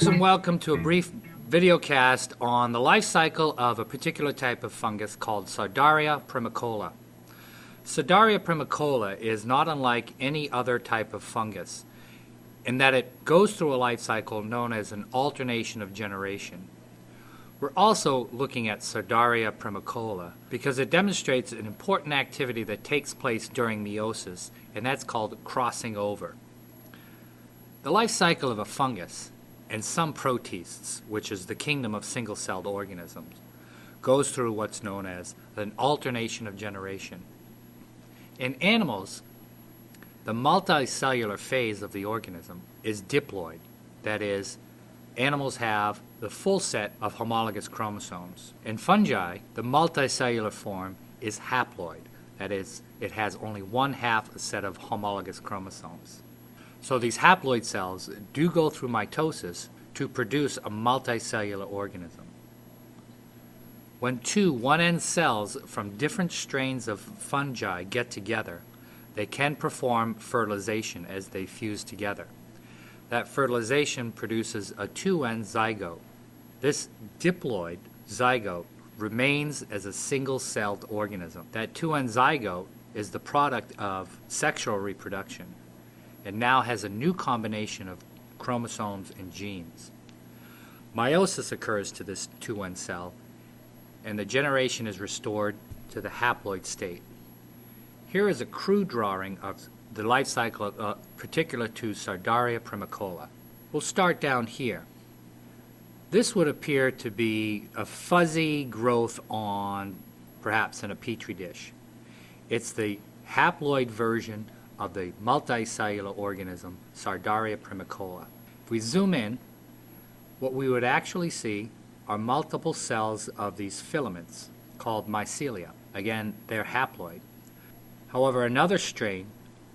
folks, and welcome to a brief videocast on the life cycle of a particular type of fungus called Sordaria fimicola. Sordaria fimicola is not unlike any other type of fungus in that it goes through a life cycle known as an alternation of generation. We're also looking at Sordaria fimicola because it demonstrates an important activity that takes place during meiosis, and that's called crossing over. The life cycle of a fungus and some protists, which is the kingdom of single-celled organisms, goes through what's known as an alternation of generation. In animals, the multicellular phase of the organism is diploid. That is, animals have the full set of homologous chromosomes. In fungi, the multicellular form is haploid. That is, it has only one half a set of homologous chromosomes. So these haploid cells do go through mitosis to produce a multicellular organism. When two 1N cells from different strains of fungi get together, they can perform fertilization as they fuse together. That fertilization produces a 2N zygote. This diploid zygote remains as a single-celled organism. That 2N zygote is the product of sexual reproduction and now has a new combination of chromosomes and genes. Meiosis occurs to this 2-1 cell, and the generation is restored to the haploid state. Here is a crude drawing of the life cycle uh, particular to Sordaria fimicola. We'll start down here. This would appear to be a fuzzy growth on perhaps in a petri dish. It's the haploid version of the multicellular organism Sordaria fimicola. If we zoom in, what we would actually see are multiple cells of these filaments called mycelia. Again, they're haploid. However, another strain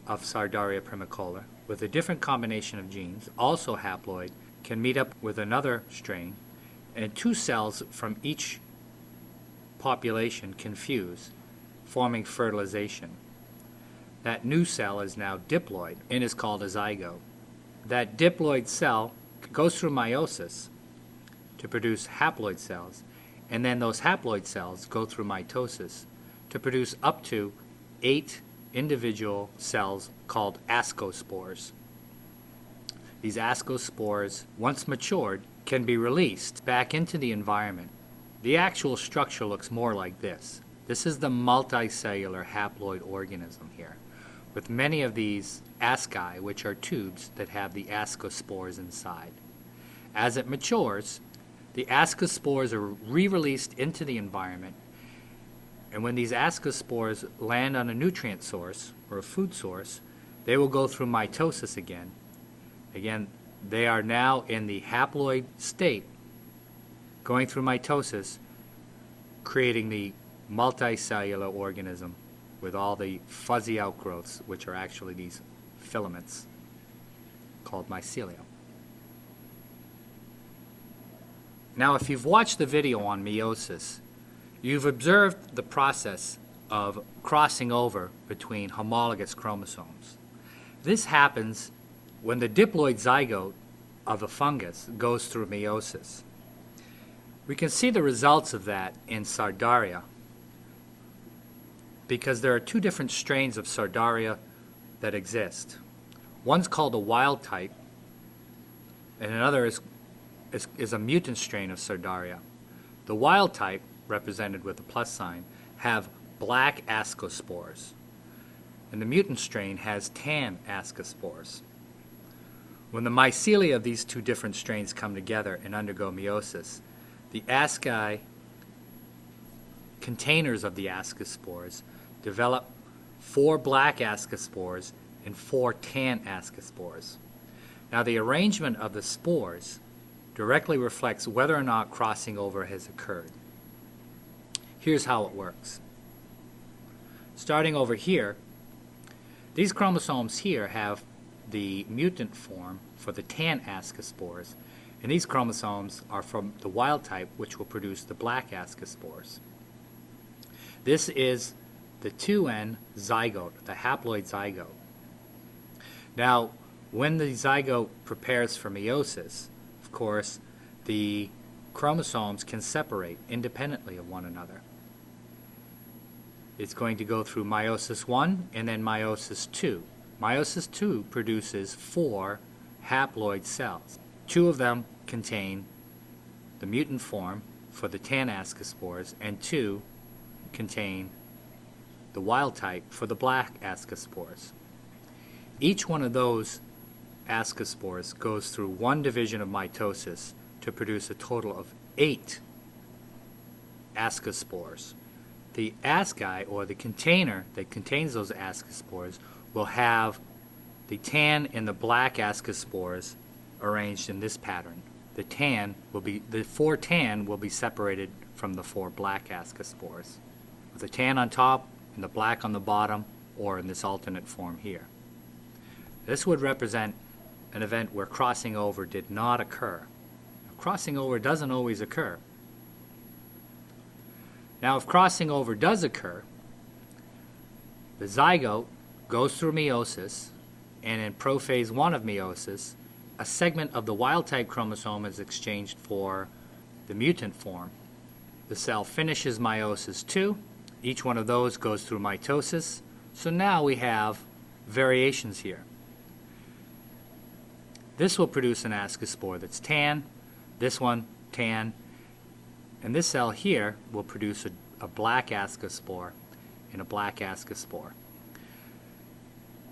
of Sordaria fimicola with a different combination of genes, also haploid, can meet up with another strain, and two cells from each population can fuse, forming fertilization. That new cell is now diploid and is called a zygote. That diploid cell goes through meiosis to produce haploid cells, and then those haploid cells go through mitosis to produce up to eight individual cells called ascospores. These ascospores, once matured, can be released back into the environment. The actual structure looks more like this. This is the multicellular haploid organism here with many of these asci, which are tubes that have the ascospores inside. As it matures, the ascospores are re-released into the environment, and when these ascospores land on a nutrient source or a food source, they will go through mitosis again. Again, they are now in the haploid state, going through mitosis, creating the multicellular organism with all the fuzzy outgrowths, which are actually these filaments called mycelium. Now, if you've watched the video on meiosis, you've observed the process of crossing over between homologous chromosomes. This happens when the diploid zygote of a fungus goes through meiosis. We can see the results of that in Sordaria, because there are two different strains of Sordaria that exist. One's called a wild type, and another is, is, is a mutant strain of Sordaria. The wild type, represented with a plus sign, have black ascospores, and the mutant strain has tan ascospores. When the mycelia of these two different strains come together and undergo meiosis, the asci containers of the ascospores develop four black ascospores and four tan ascospores. Now the arrangement of the spores directly reflects whether or not crossing over has occurred. Here's how it works. Starting over here, these chromosomes here have the mutant form for the tan ascospores, and these chromosomes are from the wild type, which will produce the black ascospores. This is the 2N zygote, the haploid zygote. Now, when the zygote prepares for meiosis, of course, the chromosomes can separate independently of one another. It's going to go through meiosis 1 and then meiosis 2. Meiosis 2 produces four haploid cells. Two of them contain the mutant form for the tan ascospores, and two contain the wild type for the black ascospores. Each one of those ascospores goes through one division of mitosis to produce a total of eight ascospores. The asci, or the container that contains those ascospores, will have the tan and the black ascospores arranged in this pattern. The tan will be the four tan will be separated from the four black ascospores, with the tan on top and the black on the bottom, or in this alternate form here. This would represent an event where crossing over did not occur. Crossing over doesn't always occur. Now, if crossing over does occur, the zygote goes through meiosis, and in prophase 1 of meiosis, a segment of the wild type chromosome is exchanged for the mutant form. The cell finishes meiosis 2. Each one of those goes through mitosis. So now we have variations here. This will produce an ascospore that's tan, this one tan, and this cell here will produce a, a black ascospore and a black ascospore.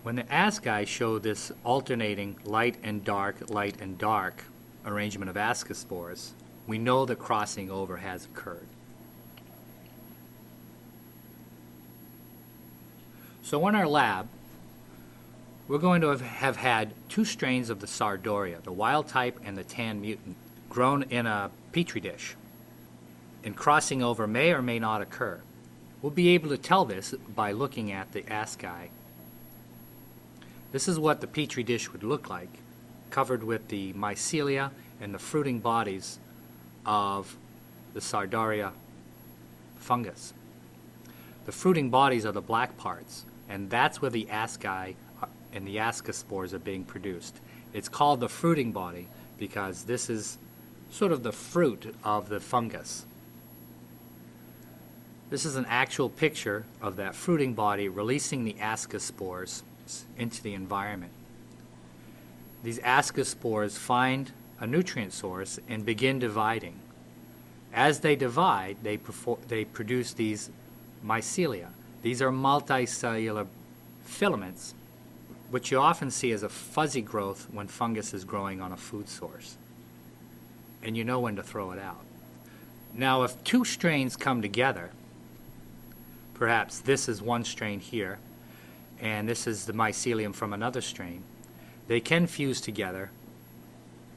When the asci show this alternating light and dark, light and dark arrangement of ascospores, we know that crossing over has occurred. So in our lab, we're going to have, have had two strains of the Sordaria, the wild type and the tan mutant, grown in a petri dish. And crossing over may or may not occur. We'll be able to tell this by looking at the asci this is what the petri dish would look like, covered with the mycelia and the fruiting bodies of the Sordaria fungus. The fruiting bodies are the black parts, and that's where the asci uh, and the ascospores are being produced. It's called the fruiting body because this is sort of the fruit of the fungus. This is an actual picture of that fruiting body releasing the ascospores into the environment. These ascospores find a nutrient source and begin dividing. As they divide, they, they produce these mycelia. These are multicellular filaments, which you often see as a fuzzy growth when fungus is growing on a food source. And you know when to throw it out. Now, if two strains come together, perhaps this is one strain here, and this is the mycelium from another strain, they can fuse together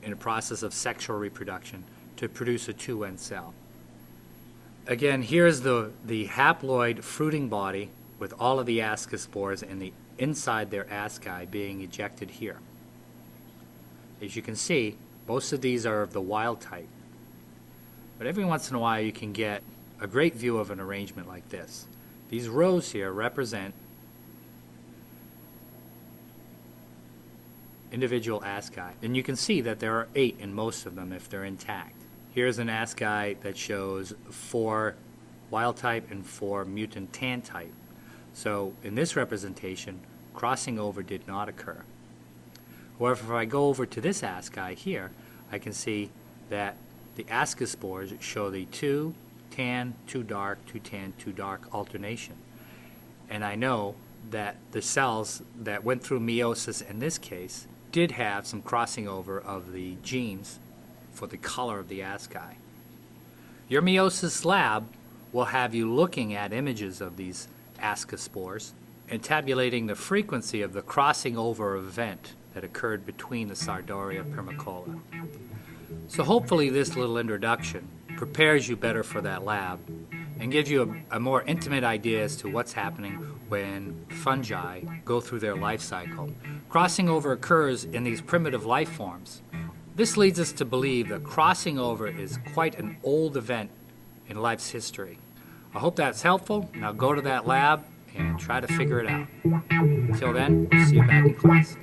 in a process of sexual reproduction to produce a 2N cell. Again, here's the, the haploid fruiting body with all of the ascospores and the inside their asci being ejected here. As you can see, most of these are of the wild type. But every once in a while you can get a great view of an arrangement like this. These rows here represent individual asci. And you can see that there are eight in most of them if they're intact. Here's an asci that shows four wild type and four mutant tan type. So in this representation, crossing over did not occur. However, if I go over to this asci here, I can see that the ascospores show the two tan, two dark, two tan, two dark alternation. And I know that the cells that went through meiosis in this case did have some crossing over of the genes for the color of the asci. Your meiosis lab will have you looking at images of these ascospores and tabulating the frequency of the crossing over event that occurred between the Sordaria fimicola. So hopefully this little introduction prepares you better for that lab and gives you a, a, more intimate idea as to what's happening when fungi go through their life cycle. Crossing over occurs in these primitive life forms. This leads us to believe that crossing over is quite an old event in life's history. I hope that's helpful. Now go to that lab and try to figure it out. Until then, see you back in class.